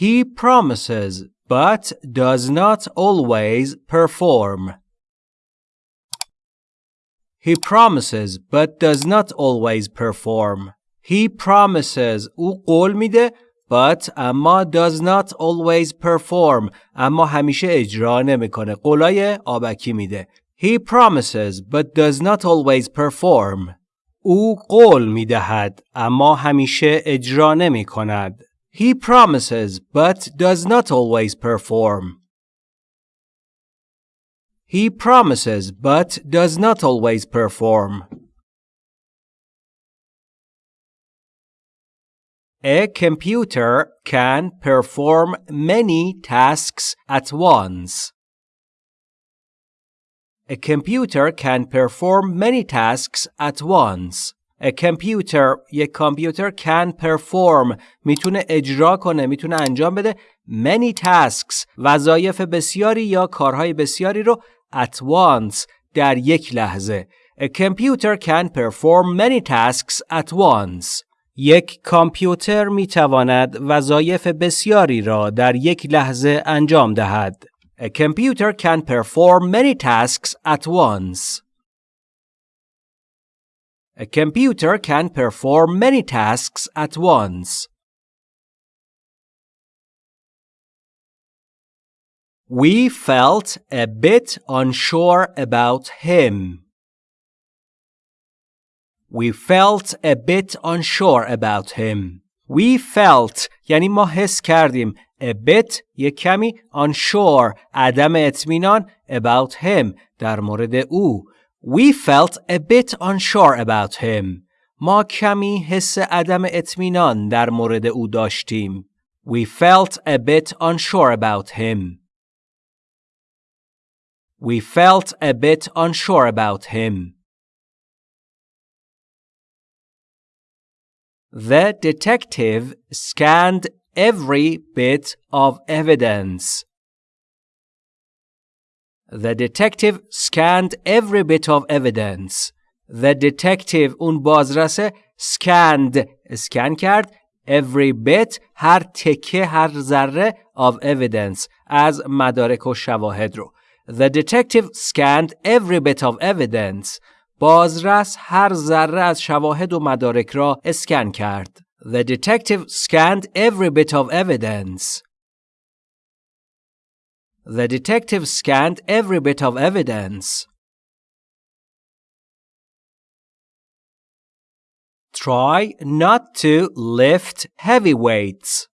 He promises but does not always perform. He promises but does not always perform. He promises او قول میده but اما does not always perform اما همیشه اجرا نمیکنه قولای آبکی میده He promises but does not always perform او قول میدهد اما همیشه اجرا نمی کند he promises but does not always perform He promises but does not always perform. A computer can perform many tasks at once. A computer can perform many tasks at once. A computer یک کامپیوتر can perform. می‌تونه اجرا کنه می‌تونه انجام بده many tasks وظایف بسیاری یا کارهای بسیاری رو at once در یک لحظه. A computer can perform many tasks at once. یک کامپیوتر می تواند وظایف بسیاری را در یک لحظه انجام دهد. A computer can perform many tasks at once. A computer can perform many tasks at once We felt a bit unsure about him. We felt a bit unsure about him. We felt یعنی ما حس کردیم a bit یک کمی unsure عدم اطمینان about him در مورد او. We felt a bit unsure about him. ما کمی حس عدم اطمینان در مورد او داشتیم. We felt a bit unsure about him. We felt a bit unsure about him. The detective scanned every bit of evidence. The detective scanned every bit of evidence. The detective اون بازرسه scanned scan کرد every bit هر تکه هر ذره of evidence از مدارک و شواهد رو The detective scanned every bit of evidence. بازرس هر ذره از شواهد و مدارک را اسکن کرد. The detective scanned every bit of evidence. The detective scanned every bit of evidence. Try not to lift heavy weights.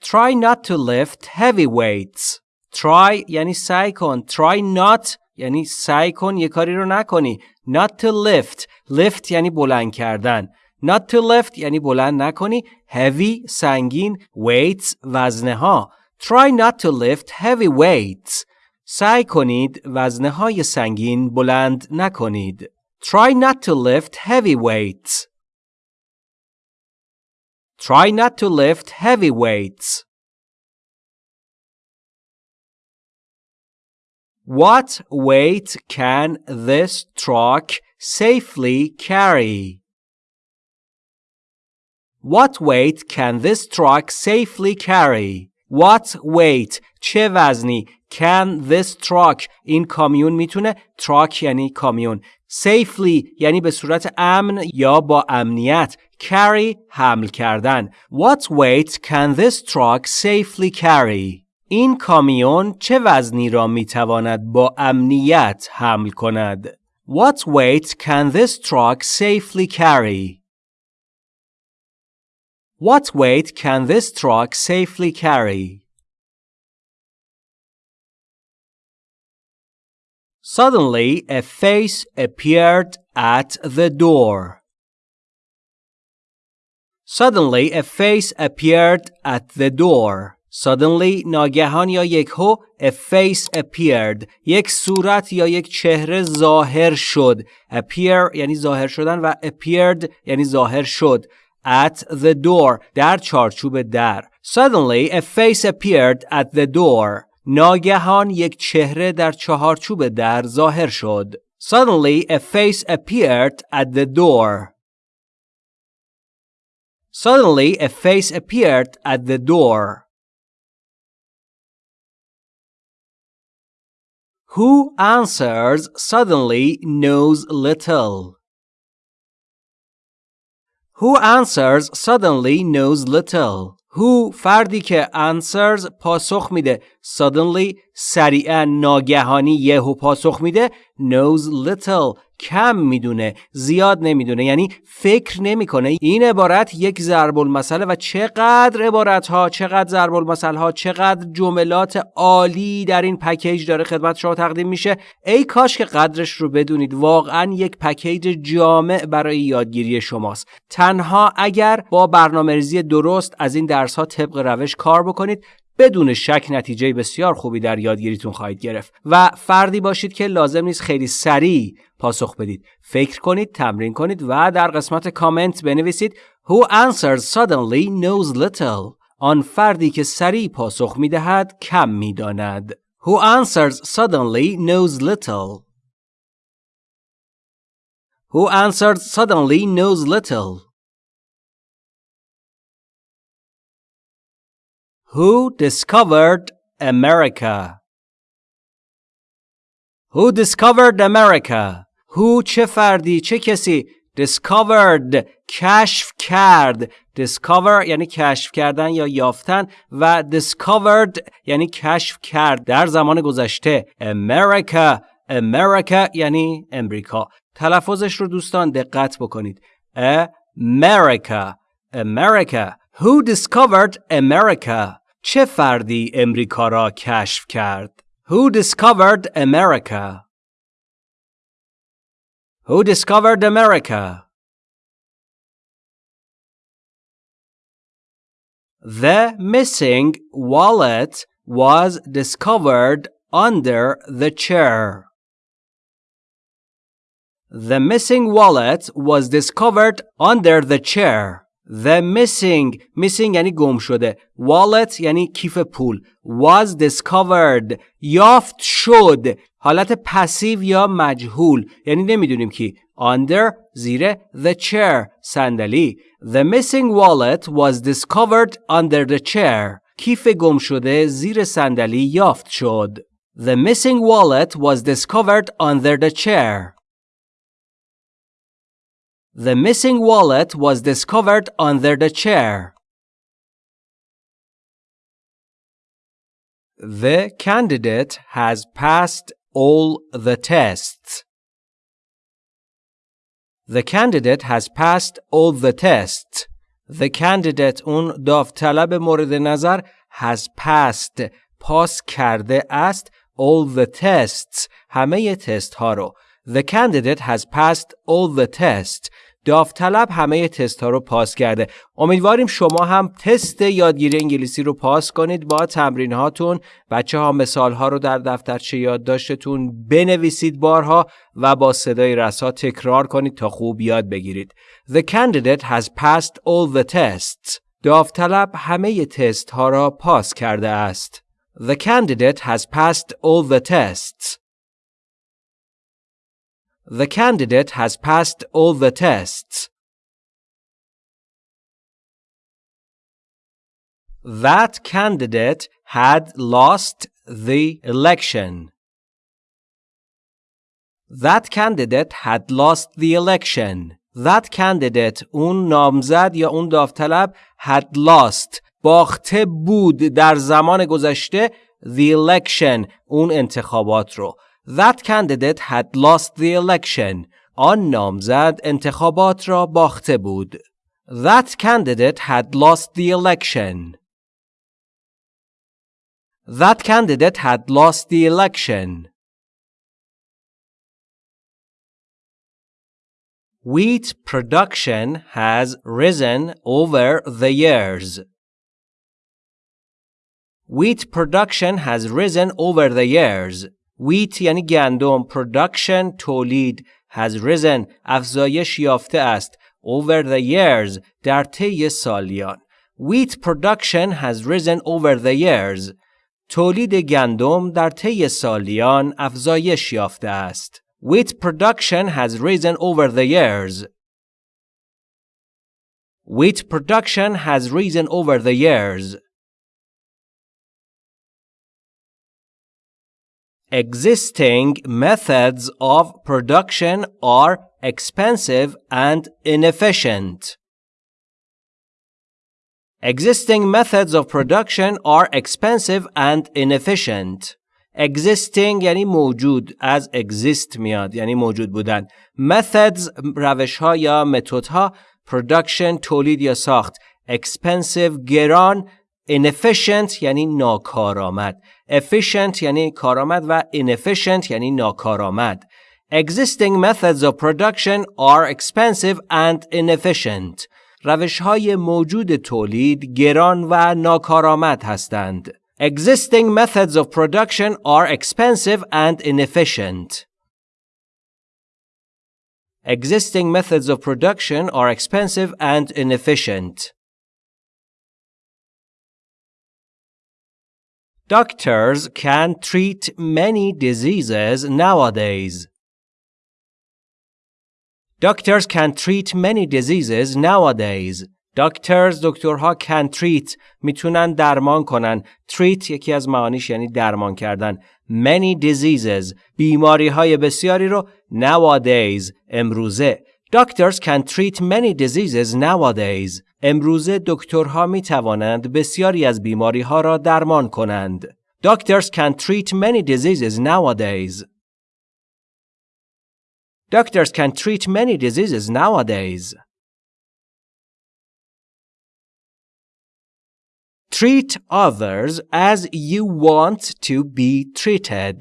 Try not to lift heavy weights. try یعنی سعی کن try not یعنی سعی کن یه کاری رو نکنی not to lift lift یعنی بلند کردن not to lift یعنی بلند نکنی heavy سنگین weights وزنه ها try not to lift heavy weights سعی کنید وزنه های سنگین بلند نکنید try not to lift heavy weights try not to lift heavy weights What weight can this truck safely carry? What weight can this truck safely carry? What weight چه وزنی can this truck این کامیون می‌تونه truck یعنی کامیون safely یعنی به صورت امن یا با امنیت carry حمل کردن What weight can this truck safely carry? این کامیون چه وزنی را می تواند با امنیت حمل کند؟ What weight can this truck safely carry? What weight can this truck safely carry? Suddenly, a face appeared at the door. Suddenly, a face appeared at the door. Suddenly ناگهان یا یکهو a face appeared یک صورت یا یک چهره ظاهر شد appear یعنی ظاهر شدن و appeared یعنی ظاهر شد at the door در چارچوب در Suddenly a face appeared at the door ناگهان یک چهره در چهارچوب در ظاهر شد Suddenly a face appeared at the door Suddenly a face appeared at the door. Who answers suddenly knows little. Who answers suddenly knows little. Who فردی که answers پاسخ میده suddenly سریعا ناگهانی یهو پاسخ میده. knows little کم می‌دونه زیاد نمی‌دونه یعنی فکر نمی‌کنه. این عبارت یک ضرب المثل و چقدر عبارت ها چقدر ضرب المثل ها چقدر جملات عالی در این پکیج داره خدمت شما تقدیم میشه. ای کاش که قدرش رو بدونید. واقعا یک پکیج جامع برای یادگیری شماست. تنها اگر با برنامه‌ریزی درست از این درس ها طبق روش کار بکنید بدون شک نتیجه بسیار خوبی در یادگیریتون خواهید گرفت و فردی باشید که لازم نیست خیلی سریع پاسخ بدید. فکر کنید تمرین کنید و در قسمت کامنت بنویسید Who answers suddenly knows little. آن فردی که سریع پاسخ می‌دهد کم می‌داند. Who answers suddenly knows little. Who answers suddenly knows little. Who discovered America? Who discovered America? Who چه فردی چه کسی discovered کشف کرد discover یعنی کشف کردن یا یافتن و discovered یعنی کشف کرد در زمان گذشته America America یعنی امریکا تلفظش رو دوستان دقت بکنید America America Who discovered America چه فردی امریکا را کشف کرد؟ Who discovered America? Who discovered America? The missing wallet was discovered under the chair. The missing wallet was discovered under the chair. The missing missing یعنی گم شده wallet یعنی کیف پول was discovered یافت شد حالت پسیو یا مجهول یعنی نمی‌دونیم کی under زیر the chair صندلی The missing wallet was discovered under the chair کیف گم شده زیر صندلی یافت شد The missing wallet was discovered under the chair The missing wallet was discovered under the chair. The candidate has passed all the tests. The candidate has passed all the tests. The candidate اون داوطلب مورد نظر has passed پاس کرده است all the tests همه تست ها رو The candidate has passed all the tests. داوطلب همه تست ها رو پاس کرده. امیدواریم شما هم تست یادگیری انگلیسی رو پاس کنید با تمرین هاتون. بچه ها مثال ها رو در دفترچه یادداشتتون بنویسید بارها و با صدای رسا تکرار کنید تا خوب یاد بگیرید. The candidate has passed all the tests. داوطلب همه تست ها را پاس کرده است. The candidate has passed all the tests. The candidate has passed all the tests. That candidate had lost the election. That candidate had lost the election. That candidate اون نامزد یا اون داوطلب had lost باخته بود در زمان گذشته the election اون انتخابات رو That candidate had lost the election. آن نامزد انتخابات را باخته بود. That candidate had lost the election. That candidate had lost the election. Wheat production has risen over the years. Wheat production has risen over the years. Wheat یعنی گندم production تولید has risen افزایش یافته است over the years در طی سالیان wheat production has risen over the years تولید گندم در طی سالیان افزایش یافته است wheat production has risen over the years Wheat production has risen over the years. Existing methods of production are expensive and inefficient. Existing methods of production are expensive and inefficient. existing یعنی موجود از exist میاد یعنی موجود بودن methods روش ها یا متد ها production تولید یا ساخت expensive گران inefficient یعنی ناکارآمد efficient یعنی کارآمد و inefficient یعنی ناکارآمد Existing methods of production are expensive and inefficient. روش های موجود تولید گران و ناکارآمد هستند. Existing methods of production are expensive and inefficient. Existing methods of production are expensive and inefficient. Doctors can treat many diseases nowadays. Doctors can treat many diseases nowadays. Doctors دکترها can treat می‌تونن درمان کنن. Treat یکی از معانیش یعنی درمان کردن. Many diseases بیماری های بسیاری رو nowadays امروزه. Doctors can treat many diseases nowadays. امروزه دکترها می توانند بسیاری از بیماری ها را درمان کنند. Doctors can treat many diseases nowadays. Doctors can treat many diseases nowadays. Treat others as you want to be treated.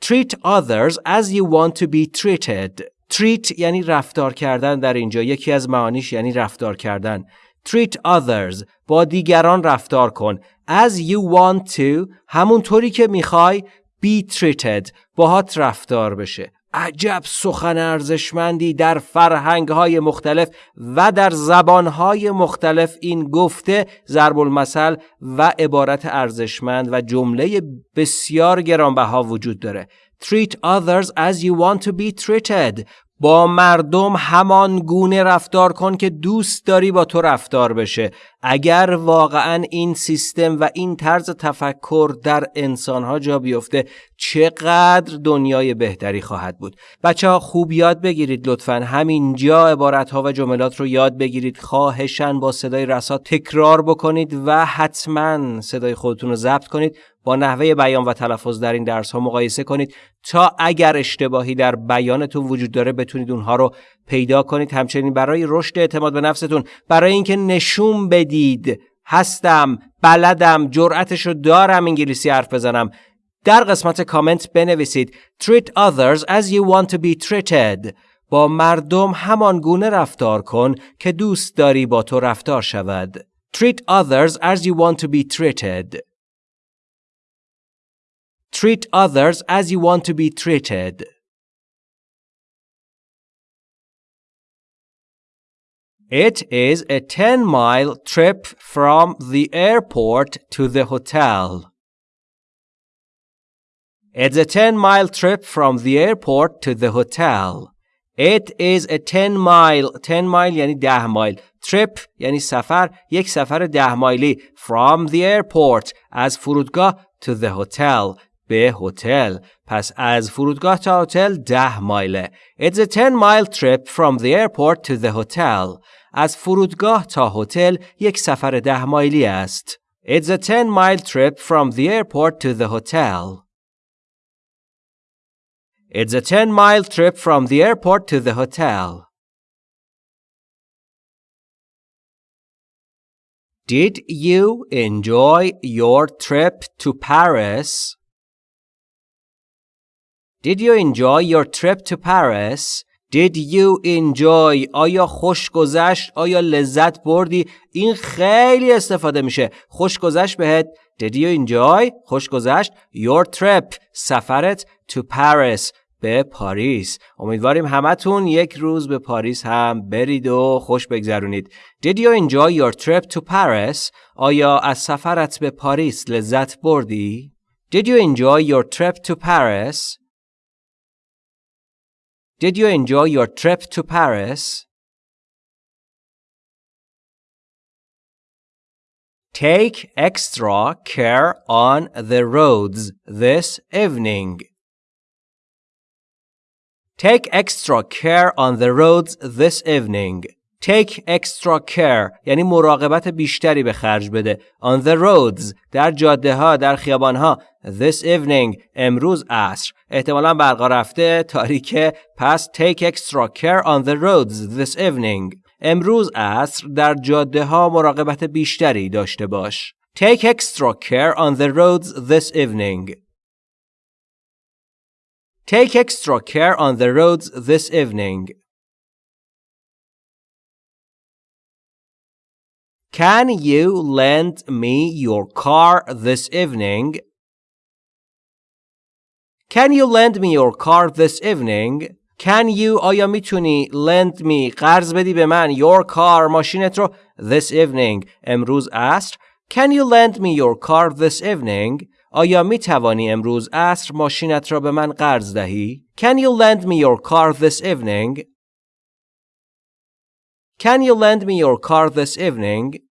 Treat others as you want to be treated. Treat یعنی رفتار کردن در اینجا یکی از معانیش یعنی رفتار کردن. Treat others با دیگران رفتار کن. As you want to همونطوری که می‌خوای be treated باهات رفتار بشه. عجب سخن ارزشمندی در فرهنگ های مختلف و در زبان های مختلف این گفته ضرب المثل و عبارت ارزشمند و جمله بسیار گرانبها وجود داره. Treat others as you want to be treated. با مردم همان گونه رفتار کن که دوست داری با تو رفتار بشه. اگر واقعا این سیستم و این طرز تفکر در انسانها جا بیفته چقدر دنیای بهتری خواهد بود. بچه ها خوب یاد بگیرید لطفا. همینجا عبارت ها و جملات رو یاد بگیرید. خواهشن با صدای رسا تکرار بکنید و حتما صدای خودتون رو ضبط کنید. با نحوه بیان و تلفظ در این درس ها مقایسه کنید تا اگر اشتباهی در بیانتون وجود داره بتونید اونها رو پیدا کنید. همچنین برای رشد اعتماد به نفستون برای اینکه نشون بدید هستم بلدم جرأتش رو دارم انگلیسی حرف بزنم در قسمت کامنت بنویسید. Treat others as you want to be treated. با مردم همان گونه رفتار کن که دوست داری با تو رفتار شود. Treat others as you want to be treated. Treat others as you want to be treated. It is a 10 mile trip from the airport to the hotel. It's a 10 mile trip from the airport to the hotel. It is a 10 mile 10 mile یعنی 10 مایل trip یعنی سفر یک سفر 10 مایلی from the airport از فرودگاه to the hotel به هتل پس از فرودگاه تا هتل ده مایله It's a 10 mile trip from the airport to the hotel از فرودگاه تا هتل یک سفر ده مایلی است It's a 10 mile trip from the airport to the hotel It's a 10 mile trip from the airport to the hotel Did you enjoy your trip to Paris? Did you enjoy your trip to Paris? Did you enjoy? آیا خوش گذشت؟ آیا لذت بردی؟ این خیلی استفاده میشه. خوش گذشت بهت. Did you enjoy? خوش گذشت. Your trip. سفرت to Paris. به پاریس. امیدواریم همتون یک روز به پاریس هم برید و خوش بگذرونید. Did you enjoy your trip to Paris? آیا از سفرت به پاریس لذت بردی؟ Did you enjoy your trip to Paris? Did you enjoy your trip to Paris? Take extra care on the roads this evening. Take extra care on the roads this evening. Take extra care یعنی مراقبت بیشتری به خرج بده. On the roads در جاده ها در خیابان ها. This evening امروز عصر. احتمالا برقا رفته تاریکه پس take extra care on the roads this evening. امروز عصر در جاده ها مراقبت بیشتری داشته باش. Take extra care on the roads this evening. Take extra care on the roads this evening. Can you lend me your car this evening? Can you lend me your car this evening? Can you آیا میتونی lend me قرض بدی به من your car ماشینت رو this evening امروز عصر Can you lend me your car this evening آیا می توانی امروز عصر ماشینت را به من قرض دهی Can you lend me your car this evening Can you lend me your car this evening